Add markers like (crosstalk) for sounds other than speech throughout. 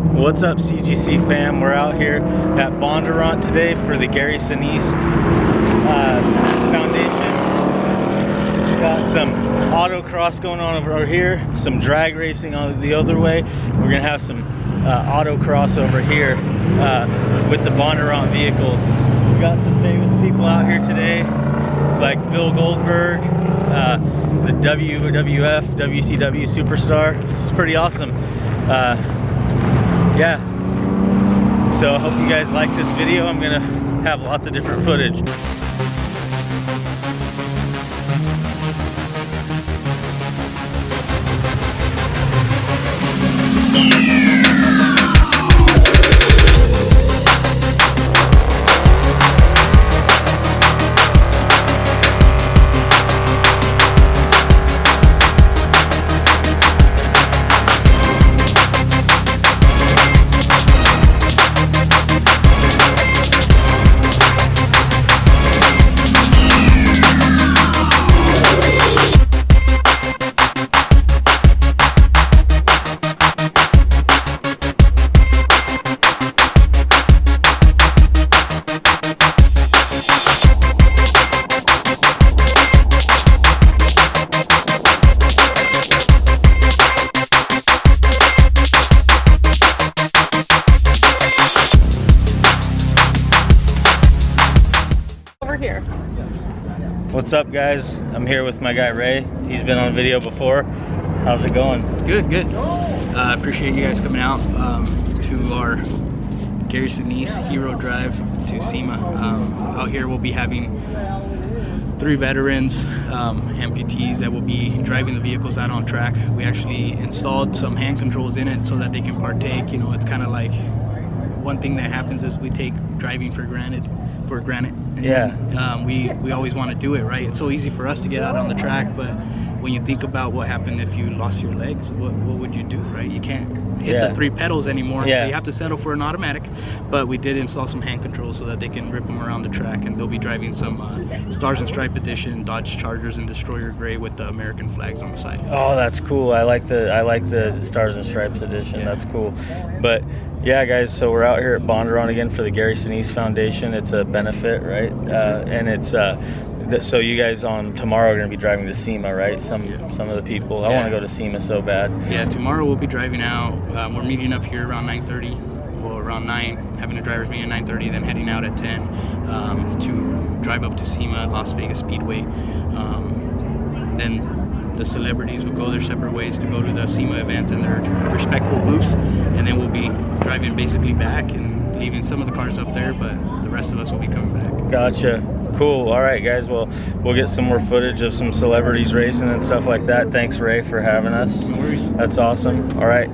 What's up CGC fam? We're out here at Bondurant today for the Gary Sinise uh, Foundation. Got some autocross going on over here, some drag racing on the other way. We're gonna have some uh, autocross over here uh, with the Bondurant vehicles. We've got some famous people out here today, like Bill Goldberg, uh, the WWF, WCW superstar. This is pretty awesome. Uh, yeah. So I hope you guys like this video. I'm gonna have lots of different footage. over guys? I'm here with my guy Ray. He's been on video before. How's it going? Good, good. Uh, appreciate you guys coming out um, to our Gary Sinise Hero Drive to SEMA. Um, out here we'll be having three veterans, um, amputees that will be driving the vehicles out on track. We actually installed some hand controls in it so that they can partake. You know, it's kind of like one thing that happens is we take driving for granted, for granted. And, Yeah. Um, we we always want to do it right. It's so easy for us to get out on the track, but when you think about what happened if you lost your legs, what what would you do, right? You can't hit Yeah. the three pedals anymore, Yeah. so you have to settle for an automatic. But we did install some hand controls so that they can rip them around the track, and they'll be driving some uh, Stars and Stripe Edition Dodge Chargers and Destroyer Gray with the American flags on the side. Oh, that's cool. I like the I like the Stars and Stripes edition. Yeah. That's cool. But yeah, guys. So we're out here at Bondurant again for the Gary Sinise Foundation. It's a benefit, right? Uh, and it's uh, so you guys on tomorrow are going to be driving to SEMA, right? Some Yeah. some of the people. I want to go to SEMA so bad. Yeah, tomorrow we'll be driving out. Um, we're meeting up here around 9:30, well around 9, having a driver's meeting at 9:30, then heading out at 10 um, to drive up to SEMA, Las Vegas Speedway. Um, then the celebrities will go their separate ways to go to the SEMA events in their respectful booths, and then we'll driving basically back and leaving some of the cars up there, but the rest of us will be coming back. Gotcha. Cool. All right, guys. Well, we'll get some more footage of some celebrities racing and stuff like that. Thanks, Ray, for having us. No worries. That's awesome. All right.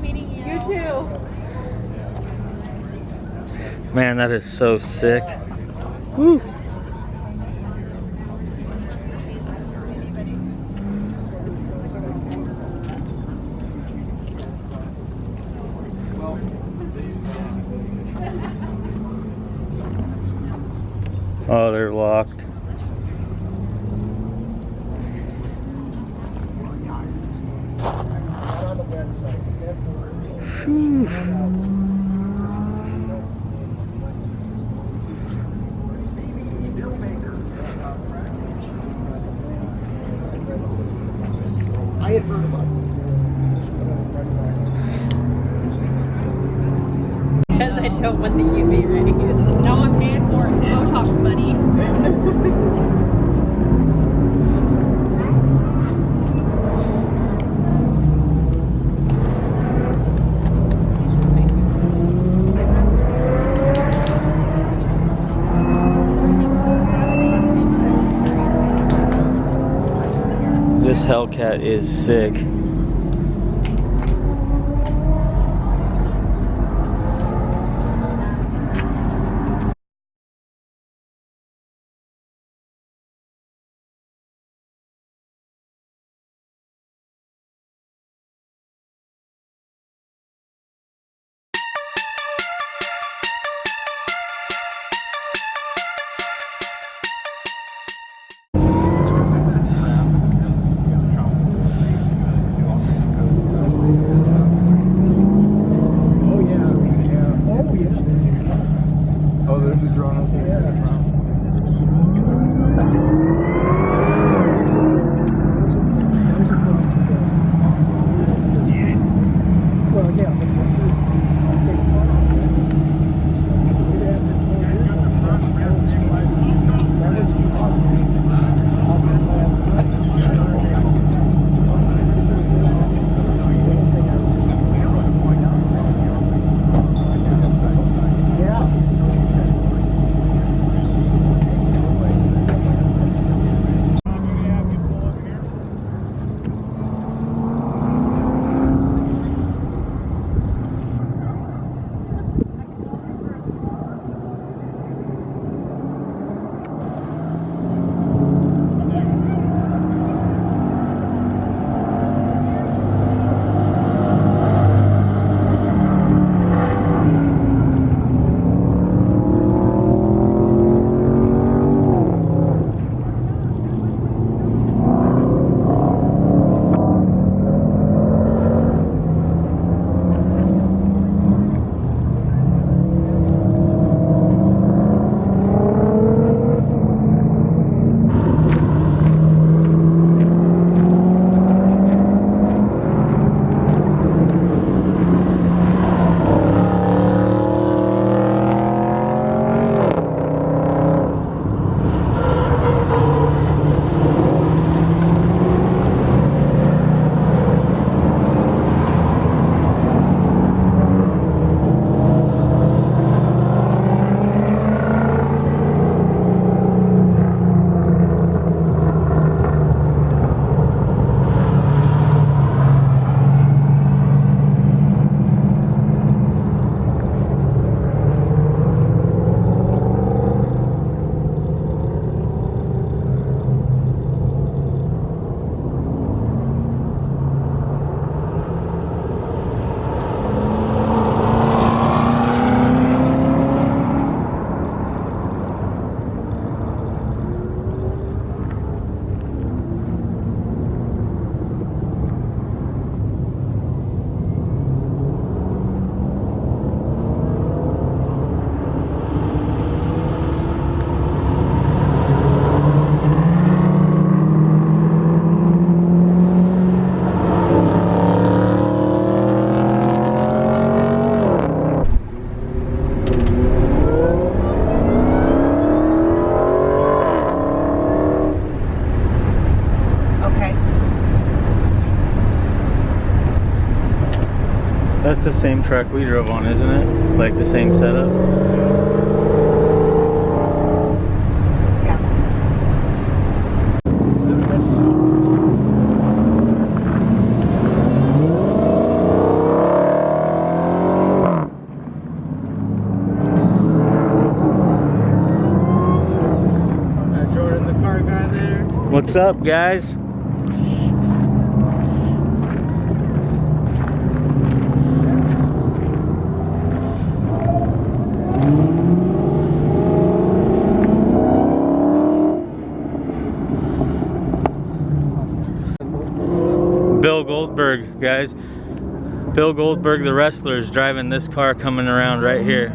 meeting you. You too. Man, that is so sick. Woo. Oh, they're locked. Phew. Hellcat is sick. That's the same truck we drove on, isn't it? Like the same setup? Jordan, the car guy there. What's up, guys? Bill Goldberg, guys. Bill Goldberg, the wrestler, is driving this car coming around right here.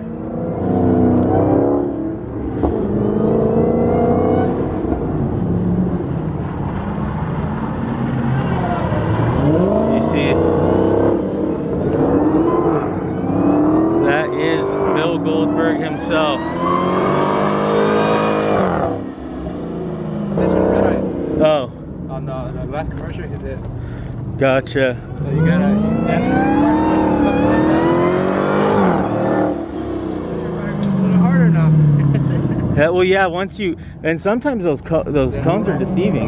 You see it? That is Bill Goldberg himself. This one, Red Eyes. Oh, On the, the last commercial he did. Gotcha. So you gotta dance something like that. A little harder now. Yeah, well, yeah. Once you and sometimes those co those cones are deceiving.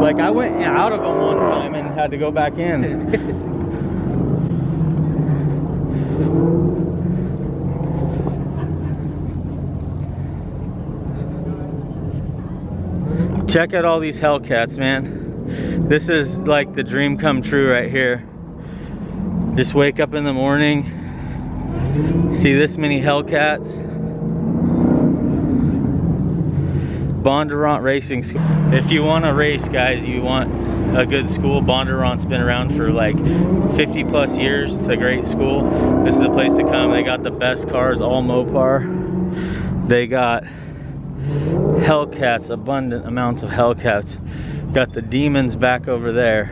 Like I went out of them one time and had to go back in. (laughs) Check out all these Hellcats, man. This is like the dream come true right here. Just wake up in the morning, see this many Hellcats. Bondurant Racing School. If you want to race, guys, you want a good school. Bondurant's been around for like 50 plus years. It's a great school. This is the place to come. They got the best cars, all Mopar. They got Hellcats, abundant amounts of Hellcats. Got the demons back over there.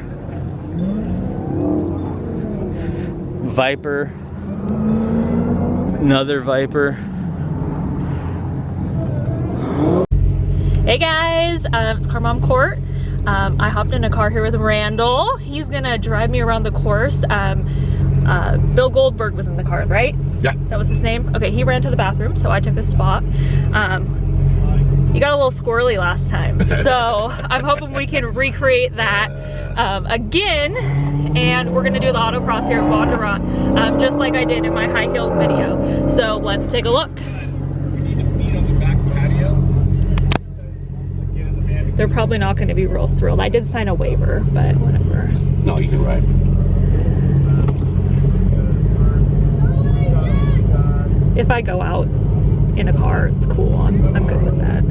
Viper. Another Viper. Hey guys, um, it's Car Mom Court. Um, I hopped in a car here with Randall. He's gonna drive me around the course. Um, uh, Bill Goldberg was in the car, right? Yeah. That was his name? Okay, he ran to the bathroom, so I took his spot. Um, you got a little squirrely last time, (laughs) so I'm hoping we can recreate that um, again. And we're gonna do the autocross here at Bondurant, um, just like I did in my high heels video. So let's take a look. They're probably not going to be real thrilled. I did sign a waiver, but whatever. No, you can ride. If I go out in a car, it's cool. I'm, I'm good with that.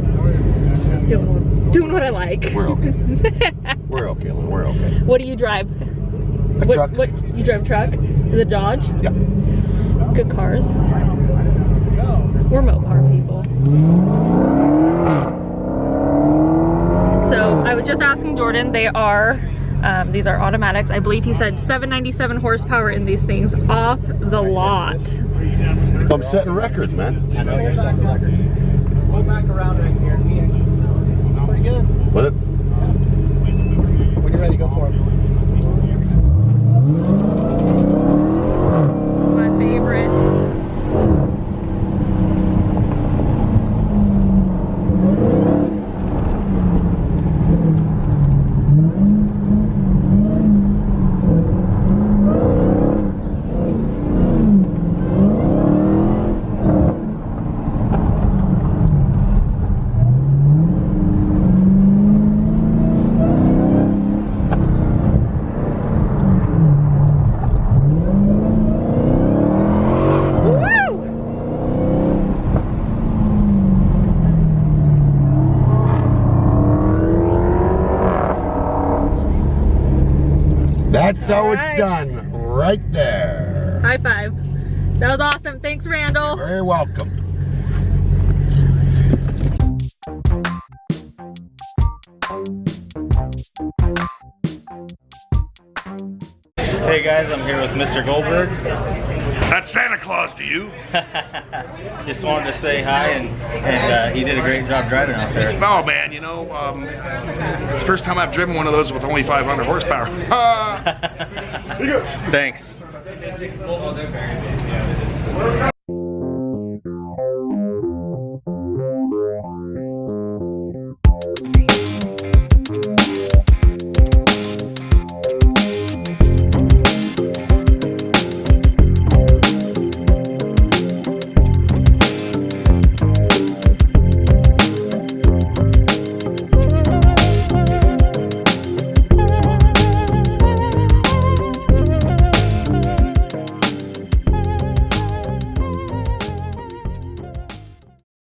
Doing what, doing what I like. We're okay. (laughs) We're okay, Lynn. We're okay. what do you drive? A what, truck? what you drive a truck? Is it Dodge? Yeah. Good cars. We're Mopar people. So I was just asking Jordan, they are, um, these are automatics. I believe he said 797 horsepower in these things off the lot. I'm setting records, man. I know you're setting the. Go back around right here. Pretty good. What? When you're ready, go for it. My favorite. Woo! That's how it's done. Right there. High five. That was awesome. Thanks, Randall. Very welcome. Guys, I'm here with Mr. Goldberg. That's Santa Claus to you. (laughs) Just wanted to say hi, and and uh, he did a great job driving out there. Oh man, you know, um, it's the first time I've driven one of those with only 500 horsepower. (laughs) (laughs) Thanks.